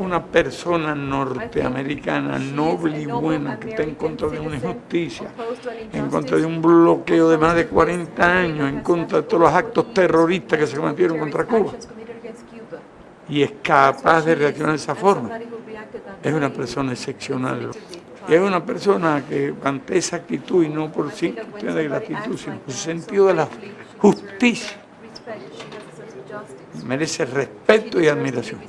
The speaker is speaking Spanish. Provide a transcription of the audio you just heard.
una persona norteamericana noble y buena que está en contra de una injusticia, en contra de un bloqueo de más de 40 años, en contra de todos los actos terroristas que se cometieron contra Cuba, y es capaz de reaccionar de esa forma, es una persona excepcional. Y es una persona que ante esa actitud, y no por sí de gratitud, sino por sentido de la justicia, merece respeto y admiración.